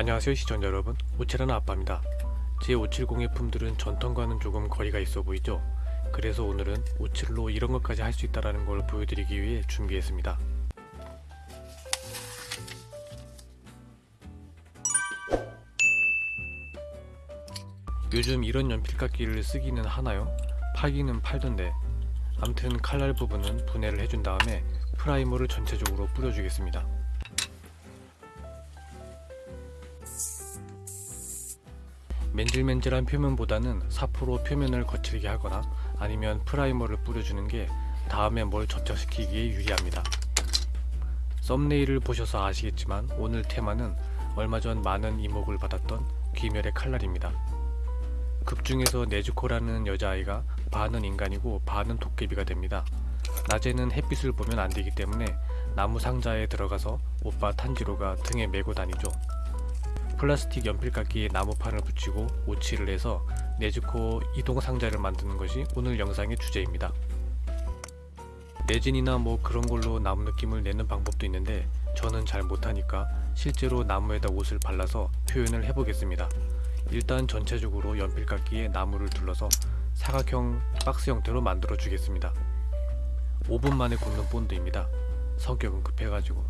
안녕하세요 시청자 여러분. 오체라는 아빠입니다. 제 570의 품들은 전통과는 조금 거리가 있어 보이죠? 그래서 오늘은 오칠로 이런 것까지 할 수 있다는 걸 보여드리기 위해 준비했습니다. 요즘 이런 연필깎이를 쓰기는 하나요? 팔기는 팔던데. 암튼 칼날 부분은 분해를 해준 다음에 프라이머를 전체적으로 뿌려주겠습니다 맨질맨질한 표면보다는 사포로 표면을 거칠게 하거나 아니면 프라이머를 뿌려주는 게 다음에 뭘 접착시키기에 유리합니다. 썸네일을 보셔서 아시겠지만 오늘 테마는 얼마 전 많은 이목을 받았던 귀멸의 칼날입니다. 극중에서 네즈코라는 여자아이가 반은 인간이고 반은 도깨비가 됩니다. 낮에는 햇빛을 보면 안 되기 때문에 나무 상자에 들어가서 오빠 탄지로가 등에 메고 다니죠. 플라스틱 연필깎이에 나무판을 붙이고 오칠을 해서 네즈코 이동 상자를 만드는 것이 오늘 영상의 주제입니다. 레진이나 뭐 그런 걸로 나무 느낌을 내는 방법도 있는데 저는 잘 못하니까 실제로 나무에다 옷을 발라서 표현을 해보겠습니다. 일단 전체적으로 연필깎이에 나무를 둘러서 사각형 박스 형태로 만들어 주겠습니다. 5분 만에 굳는 본드입니다. 성격은 급해가지고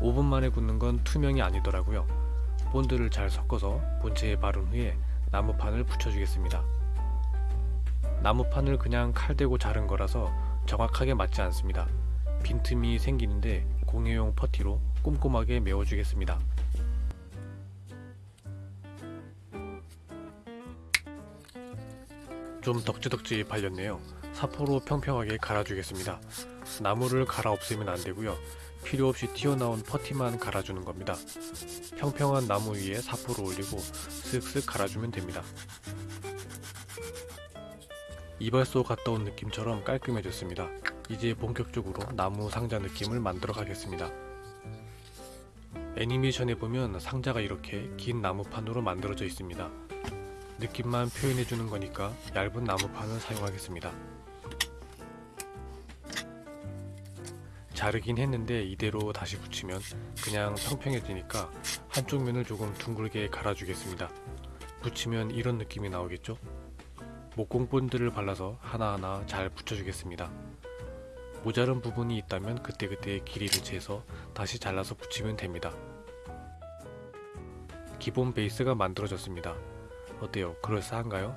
5분 만에 굳는 건 투명이 아니더라고요. 본드를 잘 섞어서 본체에 바른 후에 나무판을 붙여주겠습니다. 나무판을 그냥 칼 대고 자른 거라서 정확하게 맞지 않습니다. 빈틈이 생기는데 공예용 퍼티로 꼼꼼하게 메워주겠습니다. 좀 덕지덕지 발렸네요. 사포로 평평하게 갈아주겠습니다. 나무를 갈아 없애면 안되고요. 필요없이 튀어나온 퍼티만 갈아주는 겁니다. 평평한 나무 위에 사포를 올리고 쓱쓱 갈아주면 됩니다. 이발소 갔다 온 느낌처럼 깔끔해졌습니다. 이제 본격적으로 나무 상자 느낌을 만들어 가겠습니다. 애니메이션에 보면 상자가 이렇게 긴 나무판으로 만들어져 있습니다. 느낌만 표현해주는 거니까 얇은 나무판을 사용하겠습니다. 자르긴 했는데 이대로 다시 붙이면 그냥 평평해지니까 한쪽 면을 조금 둥글게 갈아주겠습니다. 붙이면 이런 느낌이 나오겠죠? 목공 본드를 발라서 하나하나 잘 붙여주겠습니다. 모자른 부분이 있다면 그때그때 길이를 재서 다시 잘라서 붙이면 됩니다. 기본 베이스가 만들어졌습니다. 어때요? 그럴싸한가요?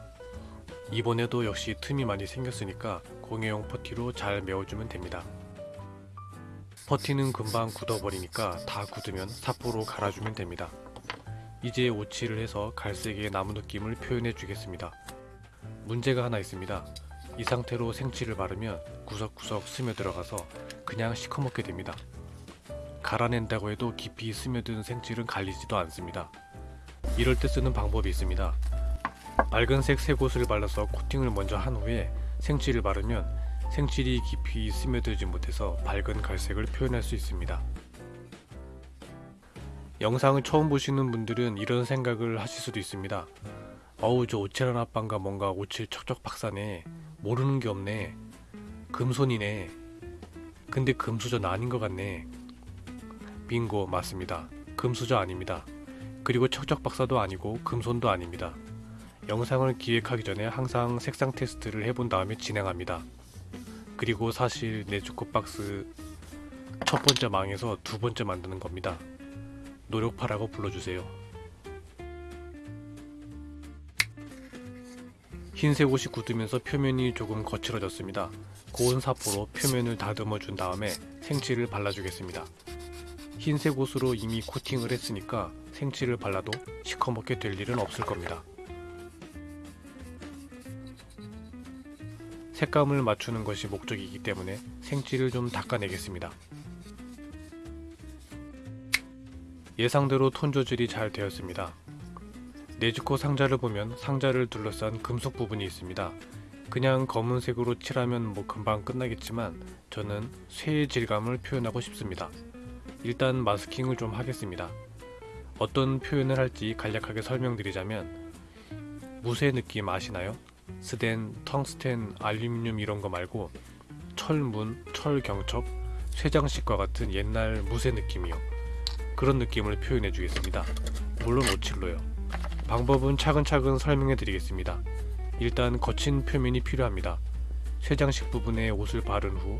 이번에도 역시 틈이 많이 생겼으니까 공예용 퍼티로 잘 메워주면 됩니다. 퍼티는 금방 굳어버리니까 다 굳으면 사포로 갈아주면 됩니다. 이제 오칠을 해서 갈색의 나무 느낌을 표현해 주겠습니다. 문제가 하나 있습니다. 이 상태로 생칠을 바르면 구석구석 스며들어가서 그냥 시커멓게 됩니다. 갈아낸다고 해도 깊이 스며든 생칠은 갈리지도 않습니다. 이럴 때 쓰는 방법이 있습니다. 밝은색 새 곳을 발라서 코팅을 먼저 한 후에 생칠을 바르면 생칠이 깊이 스며들지 못해서 밝은 갈색을 표현할 수 있습니다. 영상을 처음 보시는 분들은 이런 생각을 하실 수도 있습니다. 어우 저 오칠한 아빠인가 뭔가 오칠 척척 박사네. 모르는 게 없네. 금손이네. 근데 금수저 아닌 것 같네. 빙고 맞습니다. 금수저 아닙니다. 그리고 척척 박사도 아니고 금손도 아닙니다. 영상을 기획하기 전에 항상 색상 테스트를 해본 다음에 진행합니다 그리고 사실 네주코 박스 첫 번째 망해서 두 번째 만드는 겁니다 노력파라고 불러주세요 흰색 옷이 굳으면서 표면이 조금 거칠어졌습니다. 고온 사포로 표면을 다듬어 준 다음에 생칠을 발라주겠습니다. 흰색 옷으로 이미 코팅을 했으니까 생칠을 발라도 시커멓게 될 일은 없을 겁니다. 색감을 맞추는 것이 목적이기 때문에 생칠을 좀 닦아내겠습니다. 예상대로 톤 조절이 잘 되었습니다. 네즈코 상자를 보면 상자를 둘러싼 금속 부분이 있습니다. 그냥 검은색으로 칠하면 뭐 금방 끝나겠지만 저는 쇠의 질감을 표현하고 싶습니다. 일단 마스킹을 좀 하겠습니다. 어떤 표현을 할지 간략하게 설명드리자면 무쇠 느낌 아시나요? 스덴, 텅스텐, 알루미늄 이런 거 말고 철문, 철경첩, 쇠장식과 같은 옛날 무쇠 느낌이요. 그런 느낌을 표현해 주겠습니다. 물론 오칠로요. 방법은 차근차근 설명해 드리겠습니다. 일단 거친 표면이 필요합니다. 쇠장식 부분에 옷을 바른 후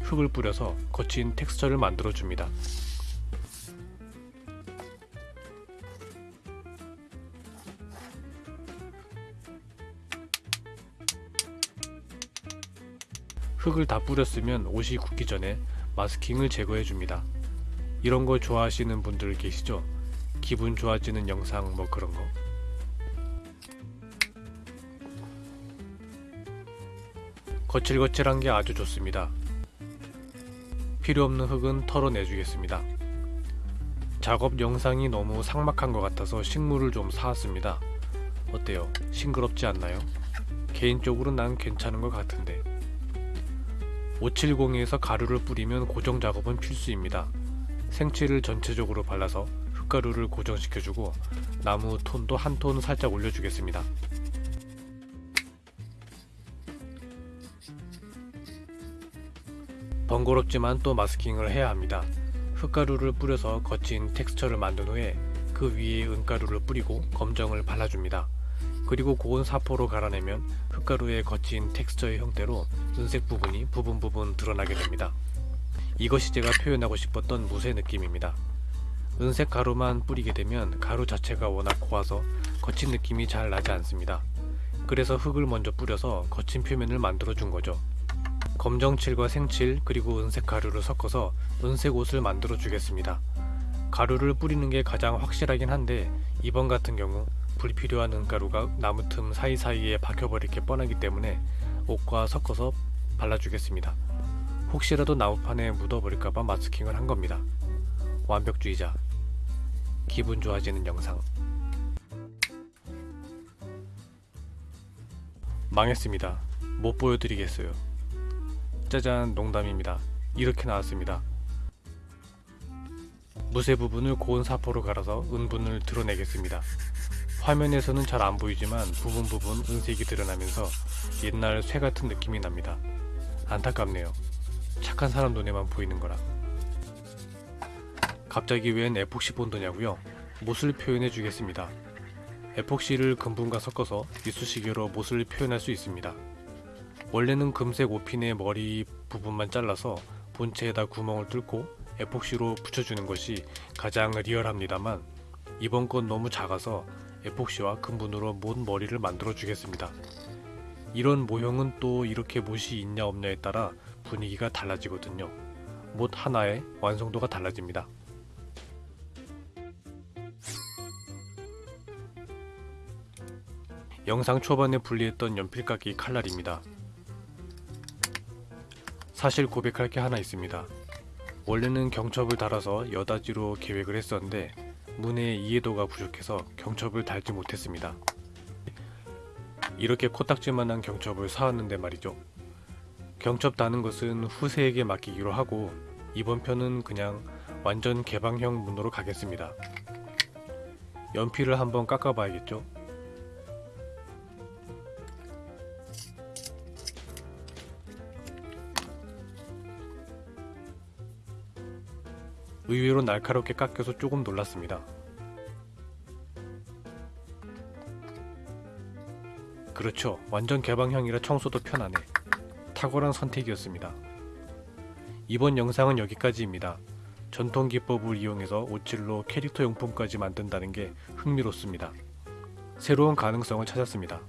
흙을 뿌려서 거친 텍스처를 만들어 줍니다. 흙을 다 뿌렸으면 옷이 굳기 전에 마스킹을 제거해 줍니다. 이런 거 좋아하시는 분들 계시죠? 기분 좋아지는 영상 뭐 그런 거. 거칠거칠한 게 아주 좋습니다. 필요 없는 흙은 털어내 주겠습니다. 작업 영상이 너무 삭막한 것 같아서 식물을 좀 사왔습니다. 어때요? 싱그럽지 않나요? 개인적으로 난 괜찮은 것 같은데. 570에서 가루를 뿌리면 고정 작업은 필수입니다. 생칠을 전체적으로 발라서 흙가루를 고정시켜주고 나무 톤도 한 톤 살짝 올려주겠습니다. 번거롭지만 또 마스킹을 해야 합니다. 흙가루를 뿌려서 거친 텍스처를 만든 후에 그 위에 은가루를 뿌리고 검정을 발라줍니다. 그리고 고운 사포로 갈아내면 흙가루의 거친 텍스처의 형태로 은색 부분이 부분 부분 드러나게 됩니다. 이것이 제가 표현하고 싶었던 무쇠 느낌입니다. 은색 가루만 뿌리게 되면 가루 자체가 워낙 고와서 거친 느낌이 잘 나지 않습니다. 그래서 흙을 먼저 뿌려서 거친 표면을 만들어 준 거죠. 검정칠과 생칠 그리고 은색 가루를 섞어서 은색 옷을 만들어 주겠습니다. 가루를 뿌리는 게 가장 확실하긴 한데 이번 같은 경우 불필요한 은가루가 나무 틈 사이사이에 박혀버릴 게 뻔하기 때문에 옷과 섞어서 발라주겠습니다. 혹시라도 나무판에 묻어버릴까봐 마스킹을 한 겁니다. 완벽주의자 기분 좋아지는 영상 망했습니다. 못 보여드리겠어요. 짜잔 농담입니다. 이렇게 나왔습니다. 무쇠 부분을 고운 사포로 갈아서 은분을 드러내겠습니다. 화면에서는 잘 안 보이지만 부분 부분 은색이 드러나면서 옛날 쇠 같은 느낌이 납니다. 안타깝네요. 착한 사람 눈에만 보이는 거라. 갑자기 웬 에폭시 본드냐고요? 못을 표현해 주겠습니다. 에폭시를 금분과 섞어서 이쑤시개로 못을 표현할 수 있습니다. 원래는 금색 오핀의 머리 부분만 잘라서 본체에다 구멍을 뚫고 에폭시로 붙여주는 것이 가장 리얼합니다만 이번 건 너무 작아서 에폭시와 금분으로 못 머리를 만들어 주겠습니다. 이런 모형은 또 이렇게 못이 있냐 없냐에 따라 분위기가 달라지거든요. 못 하나에 완성도가 달라집니다. 영상 초반에 분리했던 연필깎이 칼날입니다. 사실 고백할 게 하나 있습니다. 원래는 경첩을 달아서 여다지로 계획을 했었는데 문의 이해도가 부족해서 경첩을 달지 못했습니다. 이렇게 코딱지만한 경첩을 사왔는데 말이죠. 경첩 다는 것은 후세에게 맡기기로 하고 이번 편은 그냥 완전 개방형 문으로 가겠습니다. 연필을 한번 깎아봐야겠죠? 의외로 날카롭게 깎여서 조금 놀랐습니다. 그렇죠. 완전 개방형이라 청소도 편하네. 탁월한 선택이었습니다. 이번 영상은 여기까지입니다. 전통 기법을 이용해서 오칠로 캐릭터 용품까지 만든다는 게 흥미롭습니다. 새로운 가능성을 찾았습니다.